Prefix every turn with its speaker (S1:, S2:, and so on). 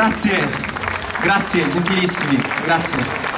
S1: Grazie, grazie, gentilissimi, grazie.